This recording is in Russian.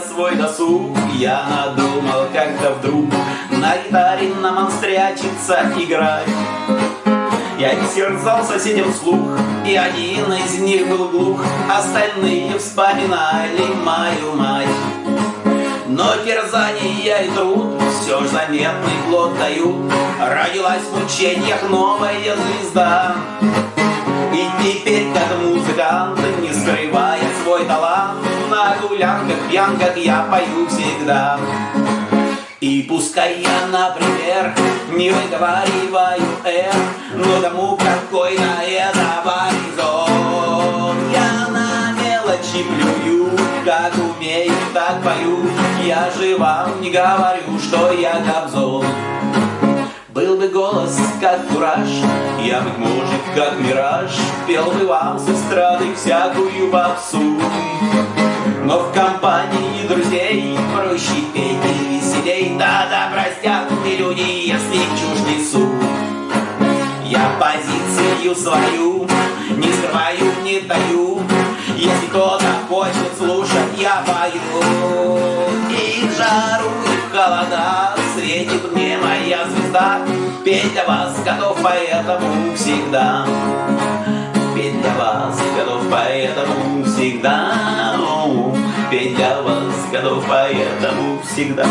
свой досуг Я надумал как-то вдруг На гитаре на монстрячиться играть я терзал соседям слух, и один из них был глух, Остальные вспоминали мою мать. Но терзания и труд все ж заметный плод дают, Родилась в мучениях новая звезда. И теперь, как музыкант, не скрывая свой талант, На гулянках, пьянках я пою всегда. И пускай я, например, не выговариваю «р», Но кому какой на это горизонт. Я на мелочи плюю, как умею, так пою. Я же вам не говорю, что я Кобзон. Был бы голос, как кураж, я, быть может, как мираж, Пел бы вам с эстрады всякую попсу. И веселей Да-да, простят мне люди, если чушь несу Я позицию свою не скрываю, не даю. Если кто-то хочет слушать, я пою. И жару, и холода светит мне моя звезда. Петь для вас готов, поэтому всегда. Петь для вас готов, поэтому всегда. Петь для готов, поэтому всегда